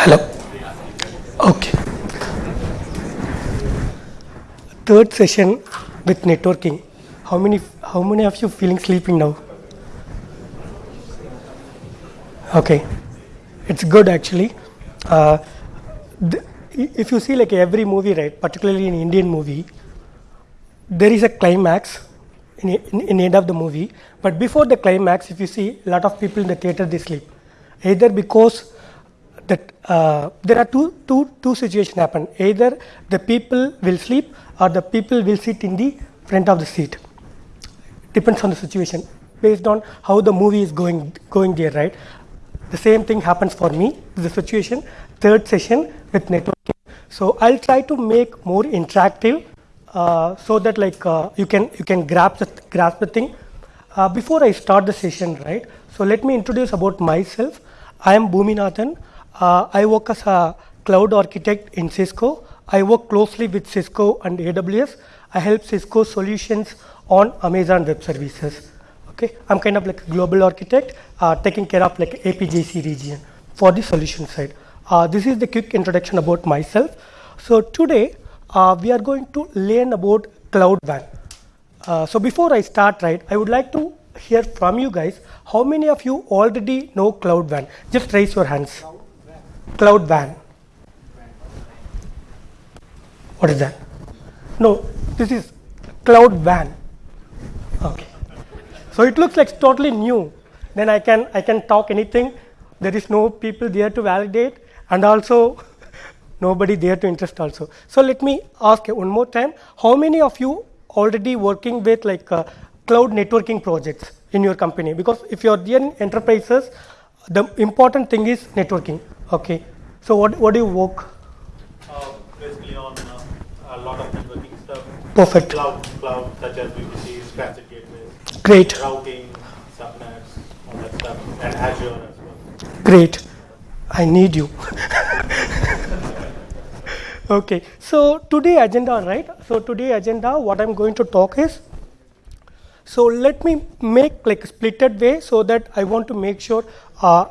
Hello. Okay. Third session with networking. How many how many of you feeling sleeping now? Okay. It's good actually. Uh, if you see like every movie, right, particularly in Indian movie, there is a climax in, in, in end of the movie. But before the climax, if you see a lot of people in the theater, they sleep. Either because that uh, there are two, two, two situations happen. Either the people will sleep or the people will sit in the front of the seat. Depends on the situation based on how the movie is going going there, right? The same thing happens for me. The situation third session with networking. So I'll try to make more interactive uh, so that like uh, you can you can grasp the, grasp the thing. Uh, before I start the session, right? So let me introduce about myself. I am Bhuminathan. Uh, I work as a cloud architect in Cisco. I work closely with Cisco and AWS. I help Cisco solutions on Amazon Web Services. Okay, I'm kind of like a global architect, uh, taking care of like APJC region for the solution side. Uh, this is the quick introduction about myself. So today uh, we are going to learn about Cloud WAN. Uh, so before I start, right, I would like to hear from you guys. How many of you already know Cloud WAN? Just raise your hands. Cloud WAN. What is that? No, this is Cloud WAN. Okay. So it looks like totally new. Then I can I can talk anything. There is no people there to validate, and also nobody there to interest also. So let me ask one more time. How many of you already working with like uh, cloud networking projects in your company? Because if you are in enterprises, the important thing is networking. Okay. So what what do you work? Uh, basically on uh, a lot of networking stuff. Perfect. Cloud, cloud such as VPCs, transit gateways, Great. routing, subnets, all that stuff, and Azure as well. Great. I need you. okay. So today agenda, right? So today agenda, what I'm going to talk is. So let me make like a splitted way so that I want to make sure uh,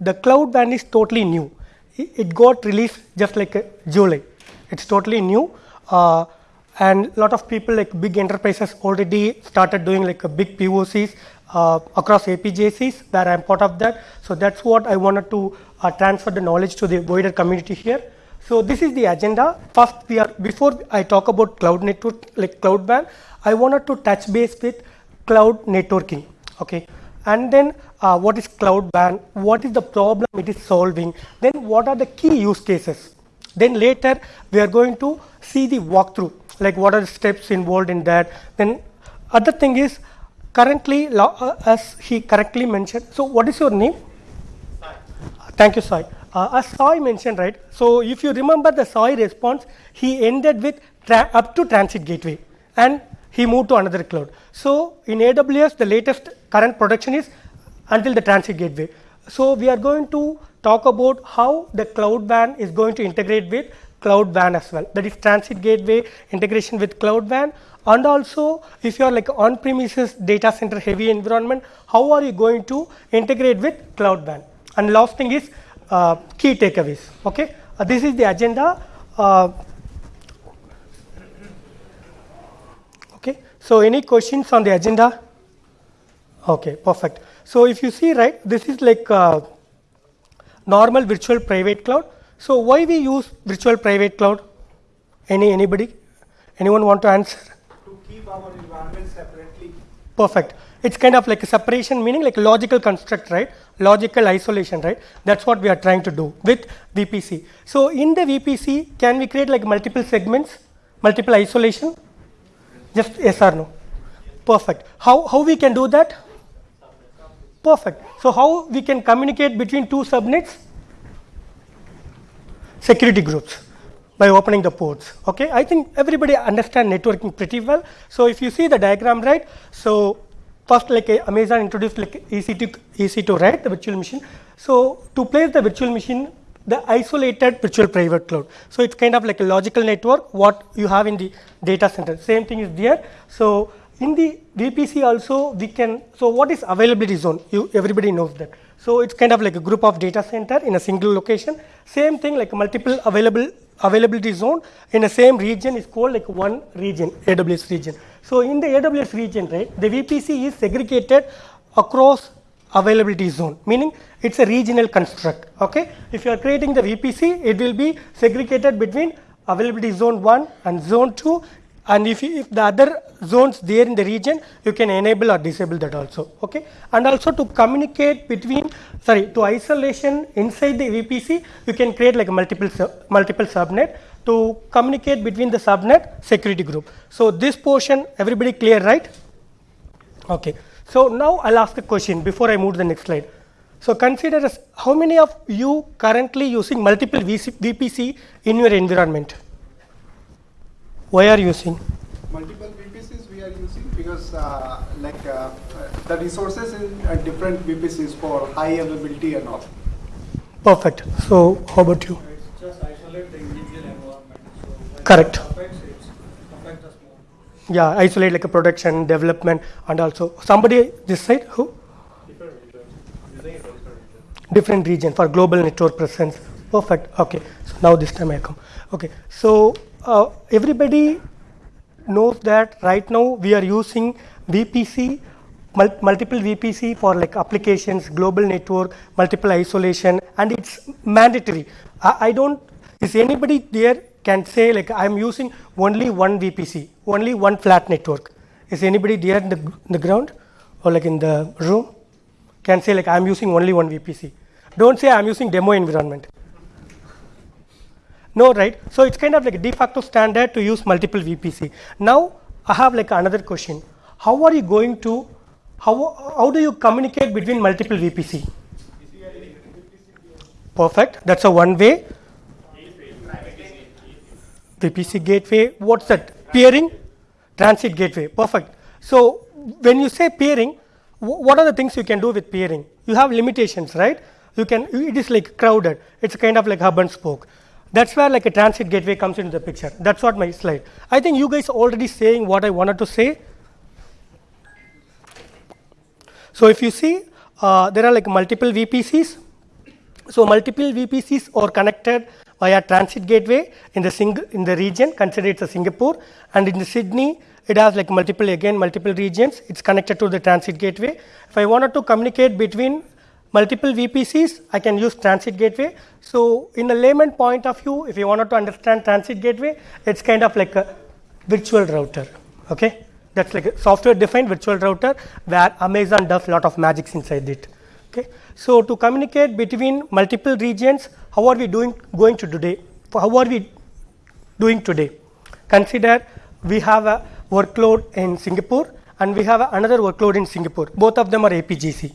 the cloud WAN is totally new. It, got released just like uh, July. It's totally new. Uh, and lot of people like big enterprises already started doing like a big POCs uh, across APJCs where I'm part of that. So that's what I wanted to uh, transfer the knowledge to the wider community here. So this is the agenda. First, we are before I talk about cloud network like cloud WAN, I wanted to touch base with cloud networking. Okay, and then uh, what is cloud WAN? What is the problem it is solving? Then what are the key use cases? Then later we are going to see the walkthrough, like what are the steps involved in that. Then other thing is currently, uh, as he correctly mentioned. So what is your name? Sai. Thank you, Sai. Uh, as Sai mentioned, right? So if you remember the Sai response, he ended with tra- up to transit gateway, and he moved to another cloud. So in AWS, the latest current production is until the transit gateway. So we are going to talk about how the cloud WAN is going to integrate with cloud WAN as well. That is transit gateway integration with cloud WAN, and also if you are like on-premises data center heavy environment, how are you going to integrate with cloud WAN? And last thing is uh, key takeaways. Okay, uh, this is the agenda. Uh, okay, so any questions on the agenda? Okay, perfect. So if you see, right, this is like uh, normal virtual private cloud. So why we use virtual private cloud? Any anybody? Anyone want to answer? to keep our environment separately. Perfect. It's kind of like a separation, meaning like logical construct, right? Logical isolation, right? That's what we are trying to do with VPC. So in the VPC, can we create like multiple segments, multiple isolation? Just yes or no? Perfect. How how we can do that? Perfect. So how we can communicate between two subnets? Security groups by opening the ports. Okay, I think everybody understand networking pretty well. So if you see the diagram, right? So first, like uh, Amazon introduced like EC2, EC2, right? The virtual machine. So to place the virtual machine, the isolated virtual private cloud. So it's kind of like a logical network. What you have in the data center, same thing is there. So in the VPC also we can, so what is availability zone? You, everybody knows that. So it's kind of like a group of data center in a single location. Same thing like multiple available availability zone in the same region is called like one region, AWS region. So in the AWS region, right, the VPC is segregated across availability zone, meaning it's a regional construct. Okay, if you are creating the VPC, it will be segregated between availability zone 1 and zone 2 and if, you, if the other zones there in the region you can enable or disable that also okay? And also to communicate between sorry to isolation inside the vpc you can create like multiple multiple subnet. To communicate between the subnet security group. So this portion everybody clear right? Okay so now i'll ask a question before i move to the next slide so consider as how many of you currently using multiple VC, vpc in your environment why are you using? Multiple VPCs we are using because uh, like uh, the resources in uh, different VPCs for high availability and all. Perfect. So how about you? It's just isolate the individual environment. So when Correct. it affects, it's affect us more. Yeah, isolate like a production, development, and also somebody this side who Different different different region for global network presence. Perfect. Okay. So now this time I come. Okay. So uh, everybody knows that right now we are using VPC, mul- multiple VPC for like applications, global network, multiple isolation, and it's mandatory. I, I don't, is anybody there can say like I'm using only one VPC, only one flat network. Is anybody there in the, in the ground or like in the room? Can say like I'm using only one VPC. Don't say I'm using demo environment. No, right? So it's kind of like a de facto standard to use multiple VPC. Now I have like another question. How are you going to, how, how do you communicate between multiple VPC? Perfect. That's a one way. VPC gateway. What's that? Peering? Transit gateway. Perfect. So when you say peering, what are the things you can do with peering? You have limitations, right? You can, it is like crowded. It's kind of like hub and spoke. That's where like a transit gateway comes into the picture. That's what my slide. I think you guys already saying what I wanted to say. So if you see, uh, there are like multiple VPCs. So multiple VPCs are connected via transit gateway in the single in the region. Consider it's a Singapore, and in the Sydney, it has like multiple again multiple regions. It's connected to the transit gateway. If I wanted to communicate between multiple VPCs, I can use transit gateway. So in a layman point of view, if you wanted to understand transit gateway, it's kind of like a virtual router. Okay, that's like a software defined virtual router where Amazon does a lot of magics inside it. Okay, so to communicate between multiple regions, how are we doing going to today? How are we doing today? Consider we have a workload in Singapore and we have another workload in Singapore. Both of them are APJC.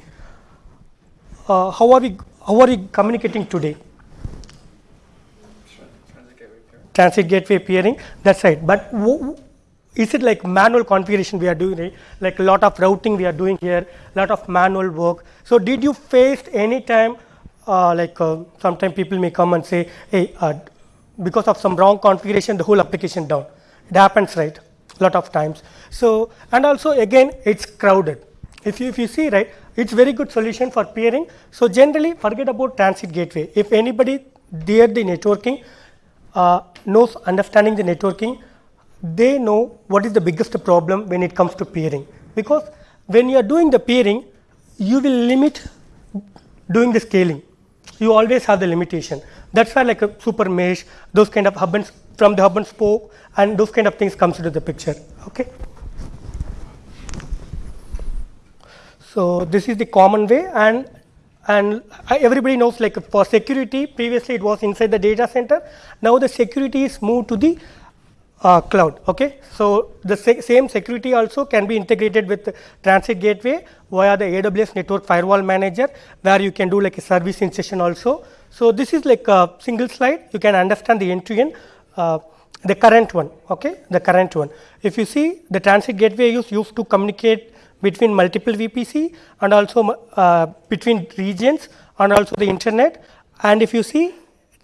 Uh, how are we how are we communicating today? Transit gateway peering. That's right. But is it like manual configuration we are doing? Right? Like a lot of routing we are doing here, lot of manual work. So did you face any time uh, like uh, sometimes people may come and say, hey, uh, because of some wrong configuration, the whole application down. It happens, right? A lot of times. So and also again, it's crowded. If you if you see right, it's very good solution for peering. So generally, forget about transit gateway. If anybody there the networking uh, knows understanding the networking, they know what is the biggest problem when it comes to peering. Because when you are doing the peering, you will limit doing the scaling. You always have the limitation. That's why like a super mesh, those kind of hub and from the hub and spoke, and those kind of things comes into the picture. Okay. So this is the common way, and and everybody knows like for security, previously it was inside the data center. Now the security is moved to the uh, cloud. Okay, so the sa- same security also can be integrated with Transit Gateway via the AWS Network Firewall Manager, where you can do like a service ingestion also. So this is like a single slide. You can understand the end-to-end. Uh, the current one, okay, the current one. If you see the transit gateway is used to communicate between multiple VPC and also uh, between regions and also the internet. And if you see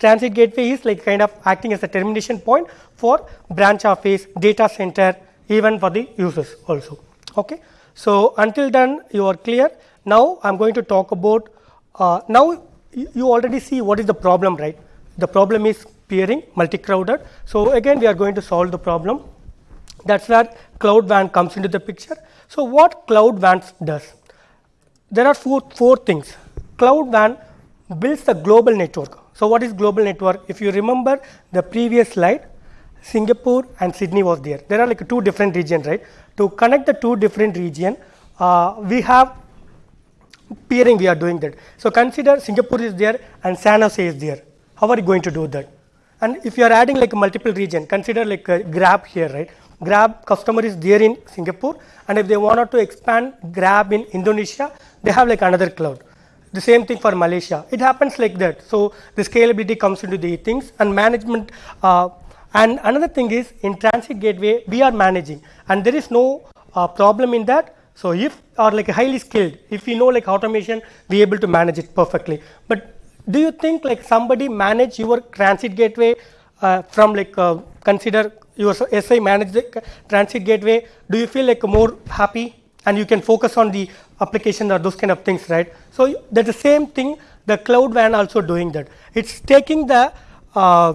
transit gateway is like kind of acting as a termination point for branch office, data center, even for the users also. Okay. So until then you are clear. Now I'm going to talk about, uh, now you already see what is the problem, right? The problem is peering, multi-crowded. So again, we are going to solve the problem. That's where Cloud WAN comes into the picture. So what Cloud WAN does? There are four, four things. Cloud WAN builds the global network. So what is global network? If you remember the previous slide, Singapore and Sydney was there. There are like two different regions, right? To connect the two different region, uh, we have peering we are doing that. So consider Singapore is there and San Jose is there. How are you going to do that? And if you are adding like multiple region, consider like Grab here, right? Grab customer is there in Singapore, and if they wanted to expand Grab in Indonesia, they have like another cloud. The same thing for Malaysia. It happens like that. So the scalability comes into the things and management. Uh, and another thing is in transit gateway we are managing, and there is no uh, problem in that. So if or like highly skilled, if we know like automation, we able to manage it perfectly. But do you think like somebody manage your transit gateway uh, from like uh, consider your SI manage the transit gateway? Do you feel like more happy and you can focus on the application or those kind of things, right? So that's the same thing. The cloud WAN also doing that. It's taking the uh,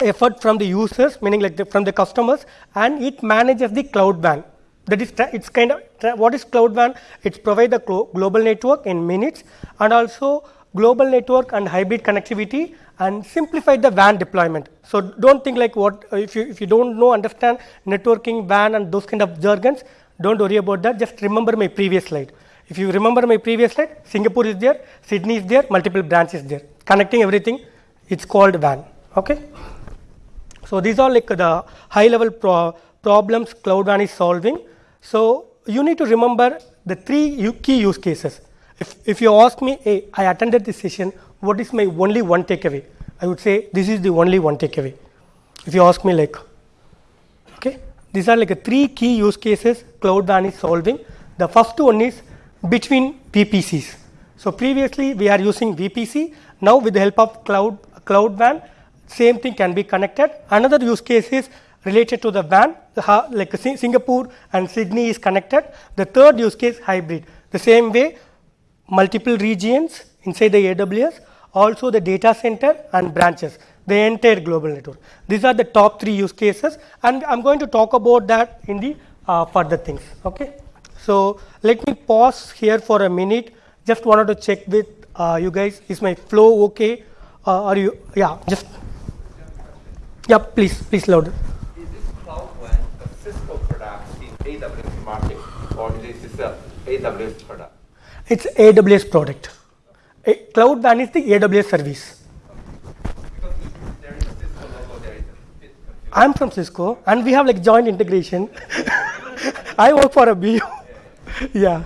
effort from the users, meaning like the, from the customers, and it manages the cloud WAN. That is, it's kind of what is cloud WAN? It's provide the global network in minutes, and also global network and hybrid connectivity, and simplify the WAN deployment. So don't think like what if you if you don't know understand networking WAN and those kind of jargons, don't worry about that. Just remember my previous slide. If you remember my previous slide, Singapore is there, Sydney is there, multiple branches there, connecting everything. It's called WAN. Okay. So these are like the high level pro- problems Cloud WAN is solving. So you need to remember the three key use cases. If, if you ask me, hey, I attended this session, what is my only one takeaway? I would say this is the only one takeaway. If you ask me like, okay, these are like a three key use cases Cloud WAN is solving. The first one is between VPCs. So previously we are using VPC. Now with the help of Cloud Cloud WAN, same thing can be connected. Another use case is related to the WAN, like Singapore and Sydney is connected. The third use case hybrid. The same way, multiple regions inside the AWS, also the data center and branches, the entire global network. These are the top three use cases, and I'm going to talk about that in the uh, further things. Okay. So let me pause here for a minute. Just wanted to check with uh, you guys. Is my flow okay? Uh, are you? Yeah. Just. Yeah. Please. Please louder. Is this cloud WAN a Cisco product in AWS market, or is this a AWS product? It's AWS product. A Cloud WAN is the AWS service. Because there is a Cisco logo, there is a bit confusing. I'm from Cisco, and we have like joint integration. I work for a BU. yeah.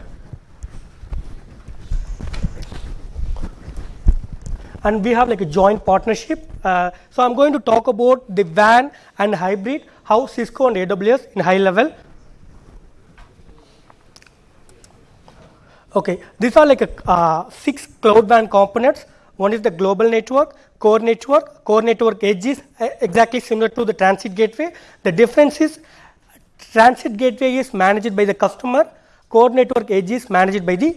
And we have like a joint partnership. Uh, so I'm going to talk about the WAN and hybrid, how Cisco and AWS in high level. Okay, these are like a, uh, six cloud WAN components. One is the global network, core network, core network edge is uh, exactly similar to the transit gateway. The difference is transit gateway is managed by the customer, core network edge is managed by the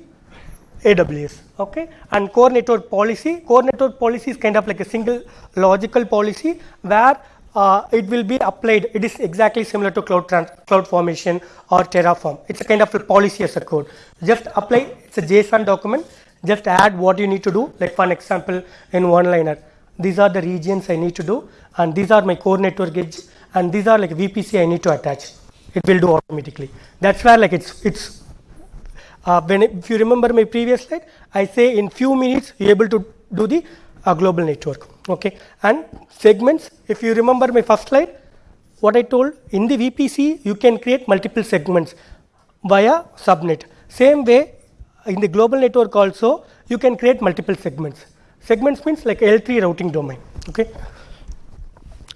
AWS. Okay, and core network policy, core network policy is kind of like a single logical policy where uh, it will be applied. It is exactly similar to cloud cloud formation or Terraform. It's a kind of a policy as a code. Just apply. It's a JSON document. Just add what you need to do. Like for an example, in one liner, these are the regions I need to do, and these are my core network edge, and these are like VPC I need to attach. It will do automatically. That's where like it's it's uh, when if you remember my previous slide, I say in few minutes you're able to do the uh, global network. Okay, and segments. If you remember my first slide, what I told in the VPC you can create multiple segments via subnet. Same way in the global network also you can create multiple segments. Segments means like L3 routing domain. Okay.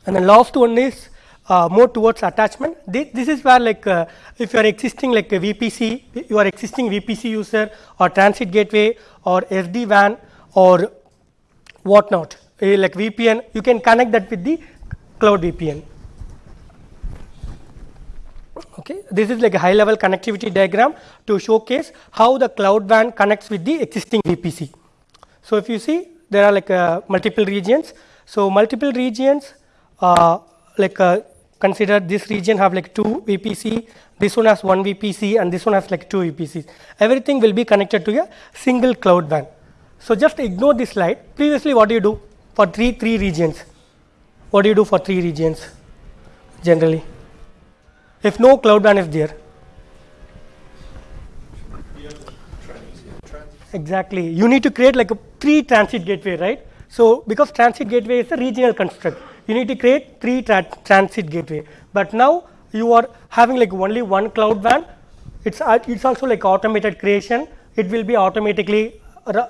And the last one is uh, more towards attachment. This, this is where like uh, if you are existing like a VPC, you are existing VPC user or transit gateway or SD WAN or whatnot, eh, like VPN, you can connect that with the cloud VPN. Okay, this is like a high level connectivity diagram to showcase how the cloud WAN connects with the existing VPC. So if you see, there are like uh, multiple regions. So multiple regions, uh, like uh, consider this region have like two VPC, this one has one VPC, and this one has like two VPCs. Everything will be connected to a single cloud WAN. So just ignore this slide. Previously, what do you do for three three regions? What do you do for three regions generally? If no cloud WAN is there, Exactly. You need to create like a three transit gateway, right? So because transit gateway is a regional construct, you need to create three tra transit gateway. But now you are having like only one cloud WAN. It's it's also like automated creation. It will be automatically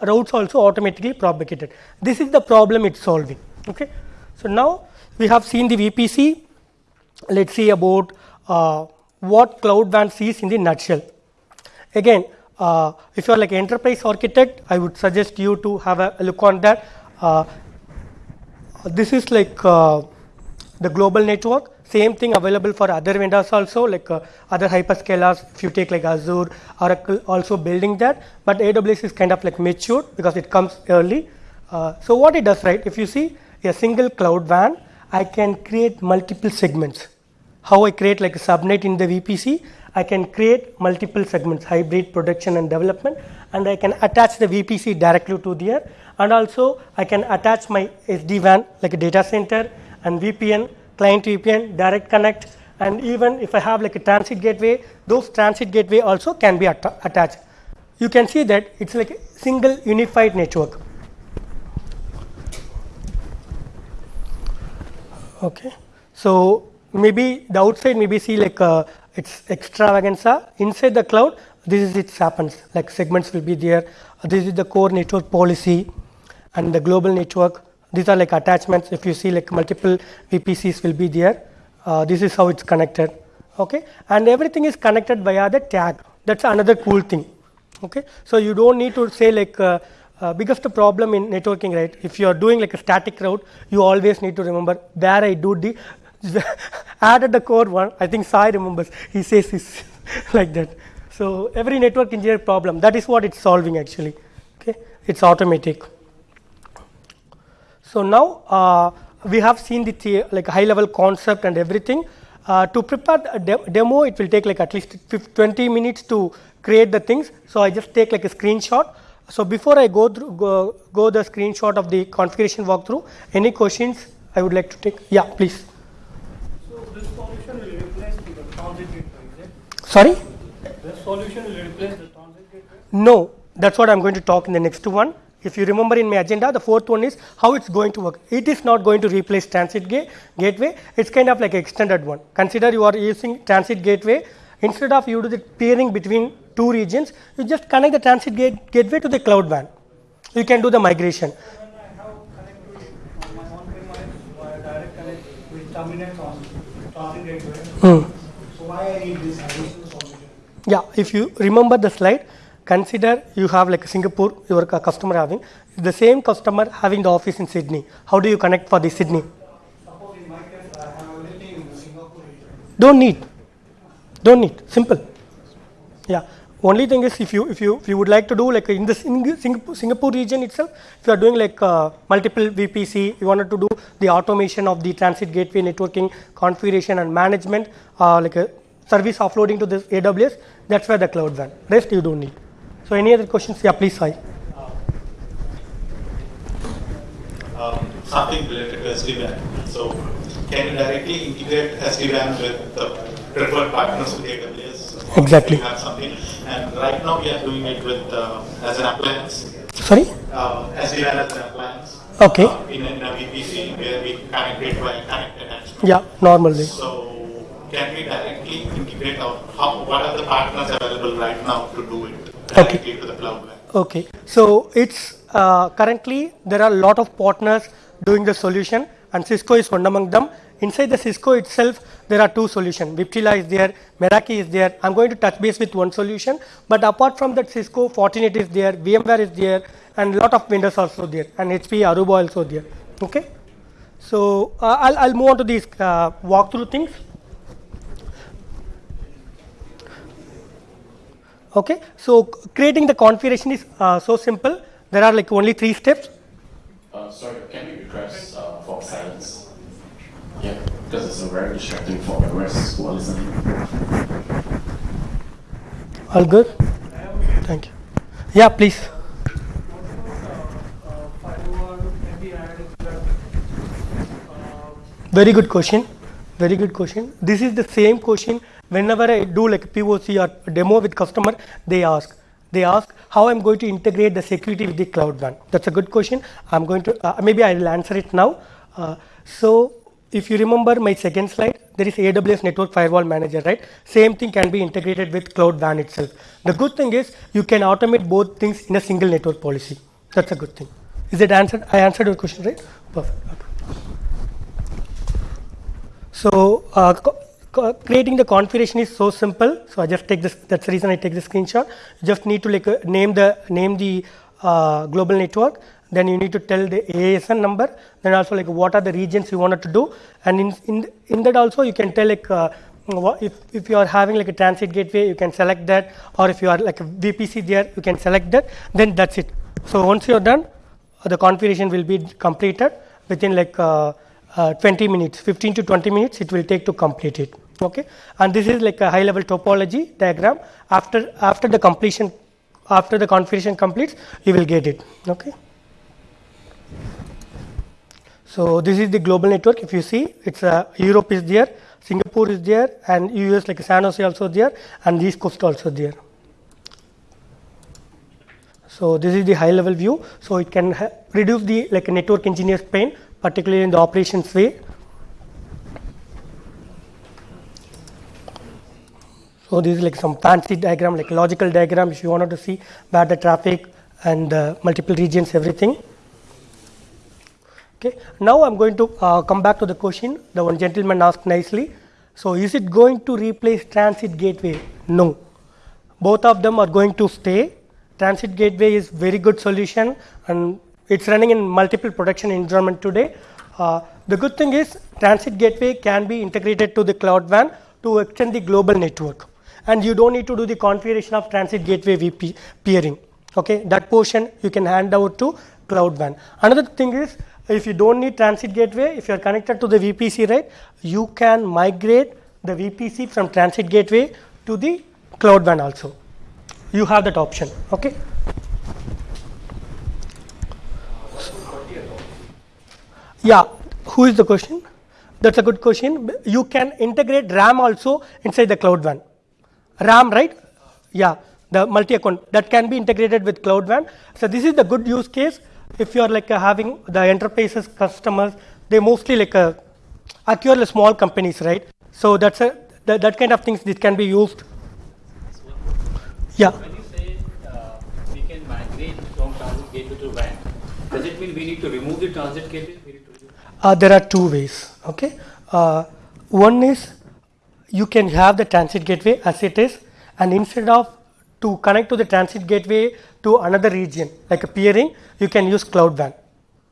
routes also automatically propagated. This is the problem it's solving. Okay. So now we have seen the VPC. Let's see about uh, what cloud WAN sees in the nutshell. Again, uh, if you are like enterprise architect, I would suggest you to have a look on that. Uh, this is like uh, the global network. Same thing available for other vendors also, like uh, other hyperscalers. If you take like Azure, Oracle, also building that. But AWS is kind of like mature because it comes early. Uh, so what it does, right? If you see a single cloud WAN, I can create multiple segments. How I create like a subnet in the VPC, I can create multiple segments, hybrid production and development, and I can attach the VPC directly to there. And also I can attach my SD WAN like a data center and VPN, client VPN, direct connect, and even if I have like a transit gateway, those transit gateway also can be atta- attached. You can see that it's like a single unified network. Okay. So maybe the outside maybe see like uh, it's extravaganza. Inside the cloud, this is it happens. Like segments will be there. This is the core network policy and the global network. These are like attachments. If you see like multiple VPCs will be there. Uh, this is how it's connected. Okay. And everything is connected via the tag. That's another cool thing. Okay. So you don't need to say like uh, uh, biggest problem in networking, right? If you are doing like a static route, you always need to remember where I do the added the core one. I think Sai remembers. He says this like that. So every network engineer problem that is what it's solving actually. Okay, it's automatic. So now uh, we have seen the the like high level concept and everything. Uh, to prepare a de- demo, it will take like at least 20 minutes to create the things. So I just take like a screenshot. So before I go through go, go the screenshot of the configuration walkthrough, any questions I would like to take? Yeah, please. So this solution will replace the transit gateway, is it? Sorry. This solution will replace the transit gateway? No, that's what I'm going to talk in the next one. If you remember in my agenda, the fourth one is how it's going to work. It is not going to replace transit ga- gateway. It's kind of like an extended one. Consider you are using transit gateway. Instead of you do the peering between two regions, you just connect the transit gate- gateway to the cloud WAN. You can do the migration. When I have connectivity on my on-premise via direct connect with terminate on transit gateway, Hmm. so why I need this? Yeah, if you remember the slide, consider you have like Singapore, your customer having the same customer having the office in Sydney. How do you connect for the Sydney? Don't need. Don't need. Simple. Yeah. Only thing is if you if you if you would like to do like in the Singapore, Singapore region itself, if you are doing like uh, multiple VPC, you wanted to do the automation of the transit gateway networking configuration and management, uh, like service offloading to this AWS, that's where the cloud WAN. Rest you don't need. So any other questions? Yeah, please, Sai. um, something related to SD-WAN. So can you directly integrate SD-WAN with the preferred partners with AWS? Exactly. Have something, and right now we are doing it with uh, as an appliance, Sorry. uh, SD-WAN as an appliance. Okay. uh, in, a, in a VPC where we connect it by connect attachment. Yeah, normally. So can we directly integrate our, how, what are the partners available right now to do it Okay. to the cloud Okay, so it's uh, currently there are a lot of partners doing the solution, and Cisco is one among them. Inside the Cisco itself, there are two solutions. Viptela is there, Meraki is there. I'm going to touch base with one solution, but apart from that, Cisco, Fortinet is there, VMware is there, and a lot of vendors also there, and HP, Aruba also there. Okay, so uh, I'll, I'll move on to these uh, walkthrough things. Okay, so creating the configuration is uh, so simple. There are like only three steps. Uh, sorry, can we request uh, for silence? Yeah, because it's a very distracting for the rest who are listening. All good? Thank you. Yeah, please. firewall can be added to that. Very good question. Very good question. This is the same question whenever I do like POC or demo with customer, they ask. They ask how I'm going to integrate the security with the cloud WAN. That's a good question. I'm going to, uh, maybe I'll answer it now. Uh, so if you remember my second slide, there is AWS Network Firewall Manager, right? Same thing can be integrated with Cloud WAN itself. The good thing is you can automate both things in a single network policy. That's a good thing. Is it answered? I answered your question, right? Perfect. Okay. So uh, creating the configuration is so simple. So I just take this. That's the reason I take the screenshot. You just need to like uh, name the name the uh, global network. Then you need to tell the ASN number. Then also like what are the regions you wanted to do. And in in, in that also you can tell like. Uh, if, if you are having like a transit gateway, you can select that, or if you are like a VPC there, you can select that. Then that's it. So once you are done, the configuration will be completed within like uh, uh, 20 minutes 15 to 20 minutes it will take to complete it okay? And this is like a high level topology diagram. After after the completion after the configuration completes you will get it. Okay? So this is the global network. If you see it's uh, europe is there singapore is there and us like san jose also there and east coast also there. So this is the high level view. So it can reduce the like network engineer's pain, particularly in the operations way. So this is like some fancy diagram, like logical diagram. If you wanted to see where the traffic and uh, multiple regions, everything. Okay. Now I'm going to uh, come back to the question. The one gentleman asked nicely. So is it going to replace transit gateway? No. Both of them are going to stay. Transit gateway is very good solution and it's running in multiple production environment today. Uh, the good thing is transit gateway can be integrated to the cloud WAN to extend the global network and you don't need to do the configuration of transit gateway VP peering. Okay, that portion you can hand over to cloud WAN. Another thing is if you don't need transit gateway, if you are connected to the VPC, right, you can migrate the VPC from transit gateway to the cloud WAN also. You have that option. Okay. Yeah, who is the question? That's a good question. You can integrate RAM also inside the cloud WAN. RAM, right? Yeah, the multi-account that can be integrated with cloud WAN. So this is the good use case. If you are like uh, having the enterprises customers, they mostly like uh, acquire small companies, right? So that's a that, that kind of things this can be used. Yeah. When you say uh, we can migrate from transit gateway to WAN, does it mean we need to remove the transit gateway? We need to remove- Uh, there are two ways. Okay, uh, one is you can have the transit gateway as it is, and instead of to connect to the transit gateway to another region like a peering, you can use cloud WAN.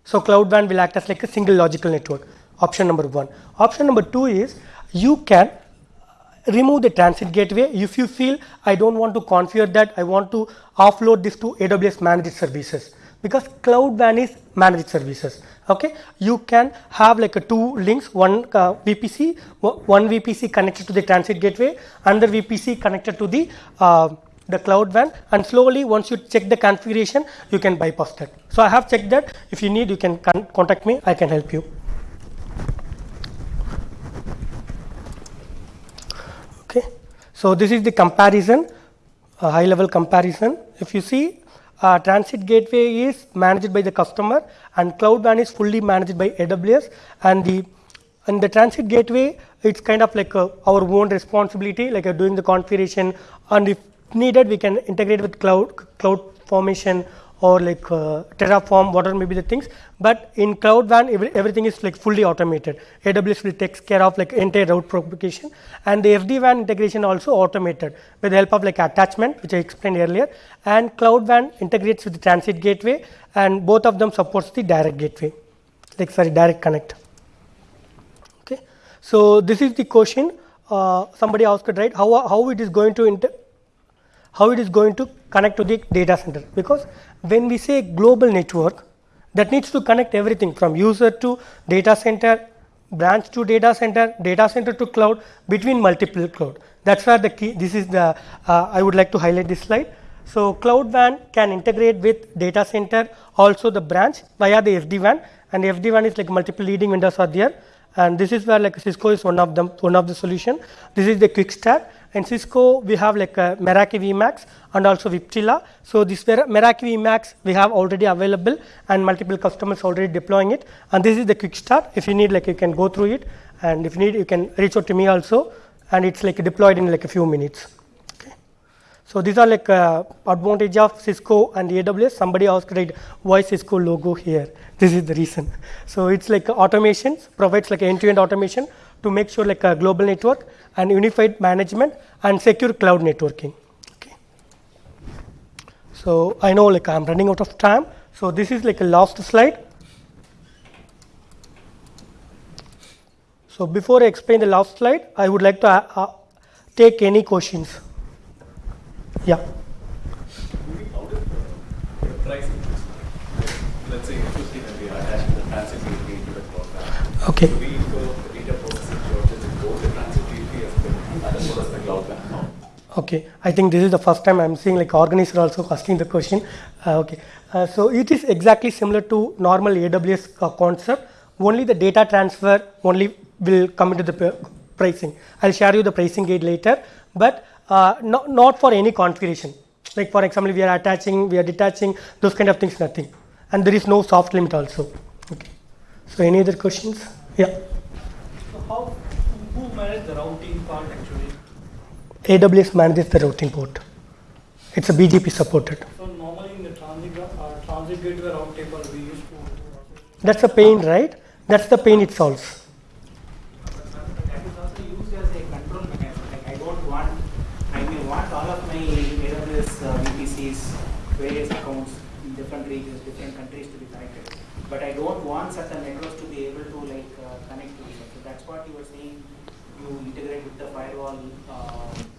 So cloud WAN will act as like a single logical network. Option number one. Option number two is you can remove the transit gateway if you feel I don't want to configure that, I want to offload this to AWS managed services because cloud WAN is managed services. Okay, you can have like a two links, one uh, VPC, one VPC connected to the transit gateway, another VPC connected to the uh, the cloud WAN, and slowly once you check the configuration, you can bypass that. So I have checked that. If you need, you can con- contact me. I can help you. Okay, so this is the comparison, high level comparison. If you see, uh, transit gateway is managed by the customer and cloud WAN is fully managed by AWS and the and the transit gateway it's kind of like uh, our own responsibility like uh, doing the configuration. And if needed we can integrate with cloud cloud formation or like uh, terraform whatever may be the things. But in cloud WAN every, everything is like fully automated. Aws will takes care of like entire route propagation. And the sd WAN integration also automated with the help of like attachment which i explained earlier. And cloud WAN integrates with the transit gateway and both of them supports the direct gateway. Like sorry direct connect. Okay. So this is the question. Uh, somebody asked right how how it is going to how it is going to connect to the data center. Because when we say global network, that needs to connect everything from user to data center, branch to data center, data center to cloud, between multiple cloud. That's where the key, this is the, uh, I would like to highlight this slide. So, Cloud WAN can integrate with data center, also the branch via the SD-WAN and SD-WAN is like multiple leading vendors are there and this is where like Cisco is one of them, one of the solution. This is the quick start and Cisco we have like a Meraki vMX and also Viptela. So, this Meraki vMX we have already available and multiple customers already deploying it and this is the quick start. If you need like you can go through it and if you need you can reach out to me also and it's like deployed in like a few minutes. So these are like uh, advantage of Cisco and AWS. Somebody asked right, why Cisco logo here? This is the reason. So it's like automation provides like end-to-end automation to make sure like a global network and unified management and secure cloud networking. Okay. So I know like I'm running out of time. So this is like a last slide. So before I explain the last slide, I would like to uh, uh, take any questions. Yeah. pricing. Okay, I think this is the first time I'm seeing like organizer also asking the question. Uh, okay, uh, so it is exactly similar to normal AWS uh, concept. Only the data transfer only will come into the pricing. I'll share you the pricing guide later, but uh, not, not for any configuration. Like for example, we are attaching, we are detaching, those kind of things, nothing. And there is no soft limit also. Okay. So any other questions? Yeah. So how, who manage the routing part actually? AWS manages the routing port. It's a BGP supported. So normally in the transit, uh, transit gateway route table, we used to. That's the pain, right? That's the pain it solves. That is also used as a control mechanism. Like I don't want, I may want all of my AWS uh, VPCs, various accounts in different regions, different countries to be connected. But I don't want certain networks to be able to like uh, connect to each other. So that's what you were saying. You integrate with the firewall. Uh, service.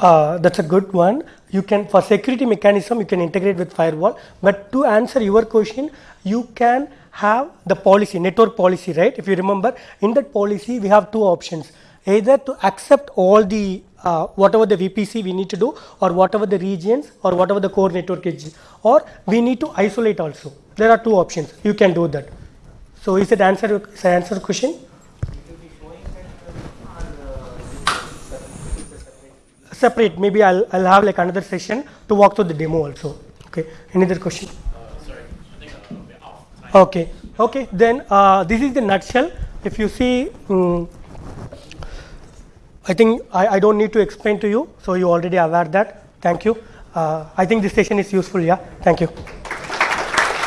Uh, that's a good one. You can, for security mechanism, you can integrate with firewall. But to answer your question, you can have the policy, network policy, right? If you remember, in that policy, we have two options. Either to accept all the, uh, whatever the VPC we need to do, or whatever the regions, or whatever the core network is, or we need to isolate also. There are two options. You can do that. So is it answer, is it answer question? It will be showing that uh, or uh, it's a separate. maybe I'll, I'll have like another session to walk through the demo also. Okay any other question? Okay okay then uh, this is the nutshell. If you see mm, I think I, I don't need to explain to you so you already aware that. Thank you. Uh, I think this session is useful yeah? Thank you